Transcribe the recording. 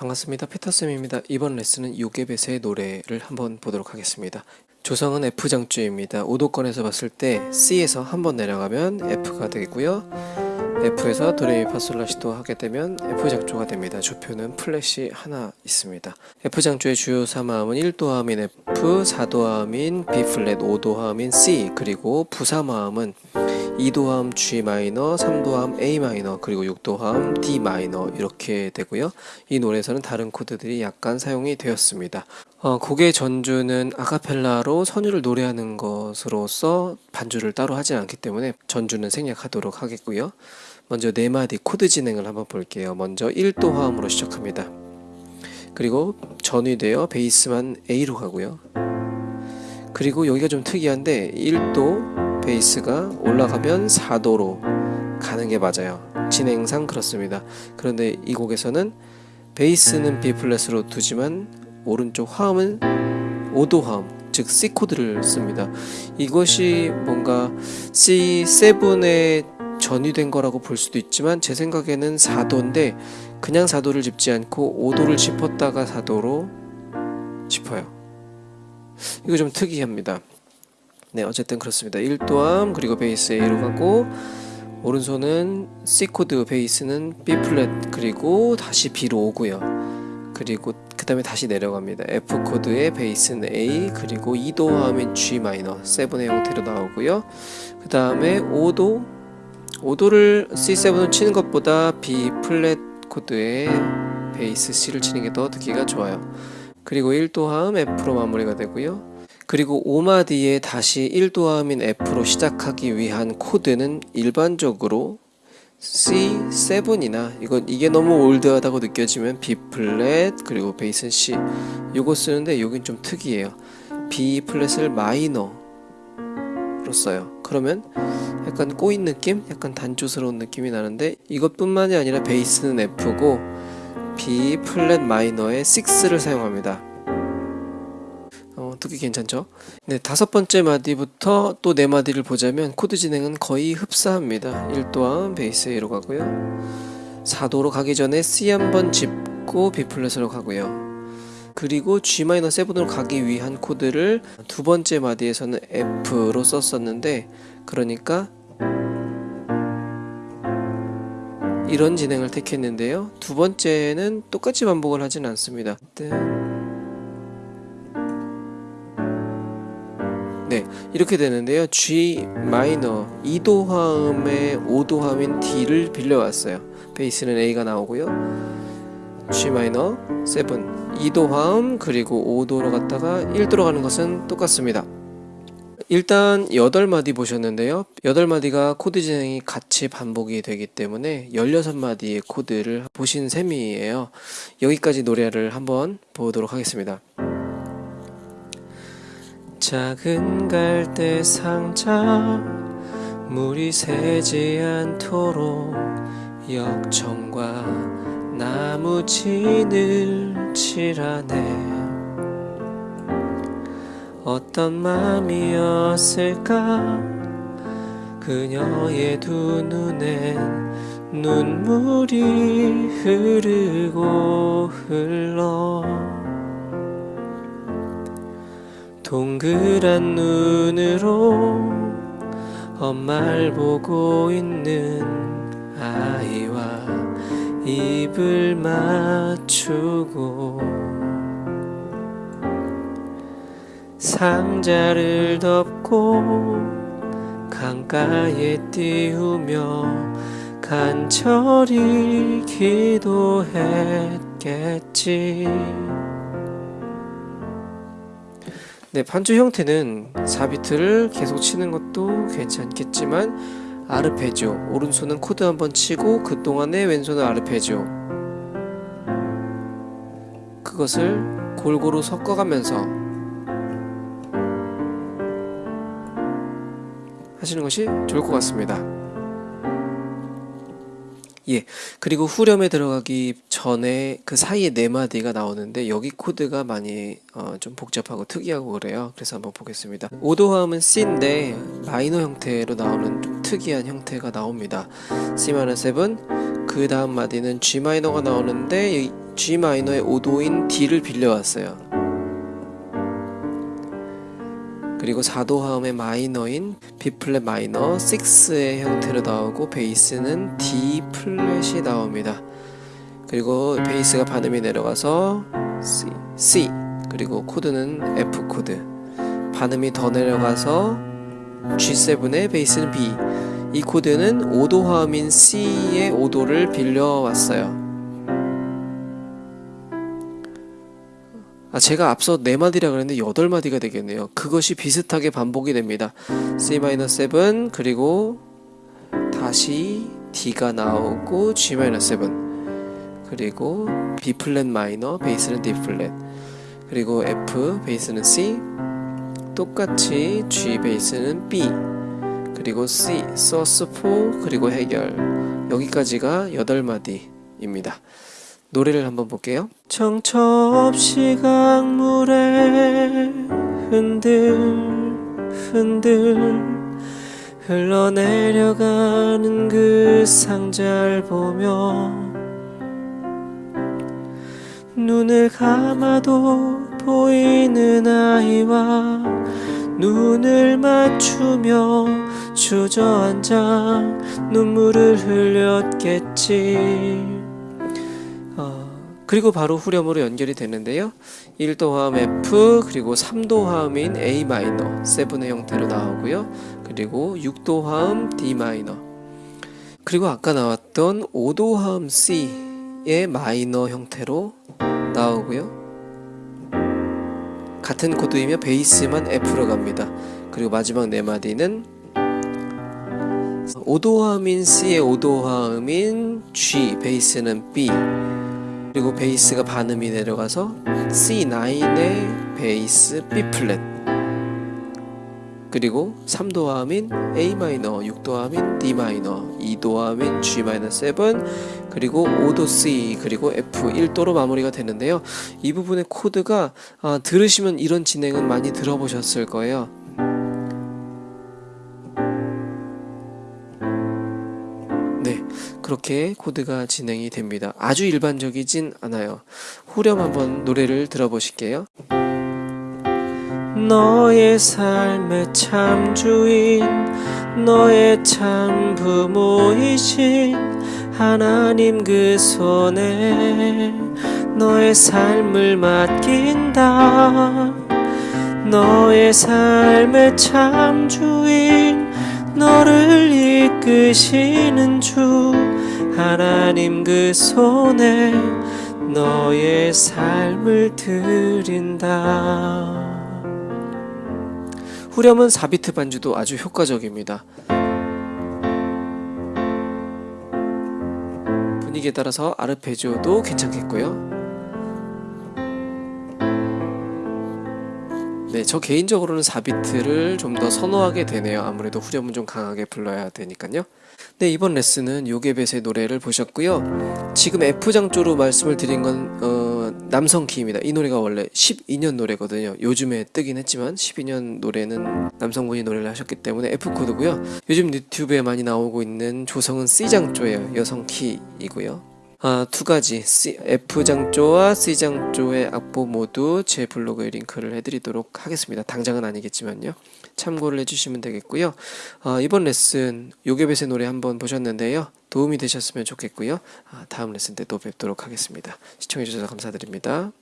반갑습니다. 피터쌤입니다. 이번 레슨은 요게벳의 노래를 한번 보도록 하겠습니다. 조성은 F장조입니다. 오도권에서 봤을 때 C에서 한번 내려가면 F가 되고요. F에서 도레미파솔라시도 하게 되면 F장조가 됩니다. 조표는 플랫이 하나 있습니다. F장조의 주요 3화음은 1도화음인 F, 4도화음인 B플랫, 5도화음인 C, 그리고 부사화음은 2도화음 G 마이너, 3도화음 A 마이너, 그리고 6도화음 D 마이너 이렇게 되고요. 이 노래에서는 다른 코드들이 약간 사용이 되었습니다. 어, 곡의 전주는 아카펠라로 선율을 노래하는 것으로서 반주를 따로 하지 않기 때문에 전주는 생략하도록 하겠고요. 먼저 네 마디 코드 진행을 한번 볼게요. 먼저 1도 화음으로 시작합니다. 그리고 전위되어 베이스만 A로 가고요. 그리고 여기가 좀 특이한데 1도 베이스가 올라가면 4도로 가는 게 맞아요. 진행상 그렇습니다. 그런데 이 곡에서는 베이스는 B 플랫으로 두지만 오른쪽 화음은 5도 화음 즉 C 코드를 씁니다. 이것이 뭔가 C7의 전이된 거라고 볼 수도 있지만 제 생각에는 4도인데 그냥 4도를 짚지 않고 5도를 짚었다가 4도로 짚어요. 이거 좀 특이합니다. 네 어쨌든 그렇습니다. 1도 화음 그리고 베이스 A로 가고 오른손은 C 코드 베이스는 B 플랫 그리고 다시 B로 오고요. 그리고 그 다음에 다시 내려갑니다. F 코드의 베이스는 A 그리고 2도 화음인 G 마이너 7의 형태로 나오고요. 그 다음에 5도 5도를 C7을 치는 것보다 B 플랫 코드의 베이스 C를 치는 게 더 듣기가 좋아요. 그리고 1도 화음 F로 마무리가 되고요. 그리고 5마디에 다시 1도 화음인 F로 시작하기 위한 코드는 일반적으로 C7이나 이건 이게 너무 old하다고 느껴지면 B 플랫 그리고 베이스는 C 요거 쓰는데 여긴 좀 특이해요. B 플랫을 마이너로 써요. 그러면 약간 꼬인 느낌? 약간 단조스러운 느낌이 나는데 이것뿐만이 아니라 베이스는 F고 B 플랫 마이너에 6를 사용합니다. 어, 듣기 괜찮죠? 네, 다섯 번째 마디부터 또 네 마디를 보자면 코드 진행은 거의 흡사합니다. 1도 화음 베이스 A로 가고요. 4도로 가기 전에 C 한번 짚고 B 플랫으로 가고요. 그리고 G-7으로 가기 위한 코드를 두 번째 마디에서는 F로 썼었는데 그러니까 이런 진행을 택했는데요. 두 번째는 똑같이 반복을 하진 않습니다. 이렇게 되는데요. G 마이너 2도 화음의 5도 화음인 D를 빌려왔어요. 베이스는 A가 나오고요. G 마이너 7 2도 화음 그리고 5도로 갔다가 1도로 가는 것은 똑같습니다. 일단 8마디 보셨는데요 8마디가 코드 진행이 같이 반복이 되기 때문에 16마디의 코드를 보신 셈이에요 여기까지 노래를 한번 보도록 하겠습니다 작은 갈대 상자 물이 새지 않도록 역청과 나무 진을 칠하네. 어떤 마음이었을까? 그녀의 두 눈엔 눈물이 흐르고 흘러 동그란 눈으로 엄마를 보고 있는 아이와 입을 맞추고 상자를 덮고 강가에 띄우며 간절히 기도했겠지 네, 반주 형태는 4비트를 계속 치는 것도 괜찮겠지만 아르페지오 오른손은 코드 한번 치고 그 동안에 왼손은 아르페지오 그것을 골고루 섞어가면서 하시는 것이 좋을 것 같습니다. 예, 그리고 후렴에 들어가기 전에 그 사이에 네 마디가 나오는데 여기 코드가 많이 어, 좀 복잡하고 특이하고 그래요. 그래서 한번 보겠습니다. 5도 화음은 C인데 마이너 형태로 나오는 좀 특이한 형태가 나옵니다. C 마이너 7그 다음 마디는 G 마이너가 나오는데 이 G 마이너의 5도인 D를 빌려왔어요. 그리고 4도 화음의 마이너인 B 플랫 마이너 6의 형태로 나오고 베이스는 D 플랫이 나옵니다. 그리고 베이스가 반음이 내려가서 C, C 그리고 코드는 F 코드 반음이 더 내려가서 G7의 베이스는 B 이 코드는 5도 화음인 C의 5도를 빌려왔어요. 아, 제가 앞서 4마디라 그랬는데 8마디가 되겠네요. 그것이 비슷하게 반복이 됩니다. C-7 그리고 다시 D가 나오고 G-7 그리고 B 플랫 마이너 베이스는 D 플랫 그리고 F 베이스는 C 똑같이 G 베이스는 B 그리고 C 소스 4 그리고 해결 여기까지가 8마디입니다. 노래를 한번 볼게요. 정처 없이 강물에 흔들 흔들 흘러내려가는 그 상자를 보며 눈을 감아도 보이는 아이와 눈을 맞추며 주저앉아 눈물을 흘렸겠지. 어, 그리고 바로 후렴으로 연결이 되는데요. 1도 화음 F 그리고 3도 화음인 A 마이너 7의 형태로 나오고요. 그리고 6도 화음 D 마이너 그리고 아까 나왔던 5도 화음 C의 마이너 형태로 나오고요. 같은 코드이며 베이스만 F로 갑니다. 그리고 마지막 네 마디는 5도 화음인 C의 5도 화음인 G, 베이스는 B 그리고 베이스가 반음이 내려가서 C9의 베이스 B 플랫 그리고 3도 화음인 A 마이너, 6도 화음인 D 마이너, 2도 화음인 G 마이너 7 그리고 5도 C 그리고 F 1도로 마무리가 되는데요. 이 부분의 코드가 아, 들으시면 이런 진행은 많이 들어보셨을 거예요. 그렇게 코드가 진행이 됩니다. 아주 일반적이진 않아요. 후렴 한번 노래를 들어보실게요. 너의 삶의 참 주인, 너의 참 부모이신 하나님 그 손에 너의 삶을 맡긴다. 너의 삶의 참 주인, 너를 이끄시는 주 하나님 그 손에 너의 삶을 드린다. 후렴은 4비트 반주도 아주 효과적입니다. 분위기에 따라서 아르페지오도 괜찮겠고요. 네, 저 개인적으로는 4비트를 좀 더 선호하게 되네요. 아무래도 후렴은 좀 강하게 불러야 되니까요. 네, 이번 레슨은 요게벳의 노래를 보셨고요. 지금 F장조로 말씀을 드린 건 어, 남성 키입니다. 이 노래가 원래 12년 노래거든요. 요즘에 뜨긴 했지만 12년 노래는 남성분이 노래를 하셨기 때문에 F코드고요. 요즘 유튜브에 많이 나오고 있는 조성은 C장조예요. 여성 키이고요. 아, 두 가지 C, F장조와 C장조의 악보 모두 제 블로그에 링크를 해드리도록 하겠습니다. 당장은 아니겠지만요. 참고를 해주시면 되겠고요. 아, 이번 레슨 요괴벳의 노래 한번 보셨는데요. 도움이 되셨으면 좋겠고요. 아, 다음 레슨 때 또 뵙도록 하겠습니다. 시청해주셔서 감사드립니다.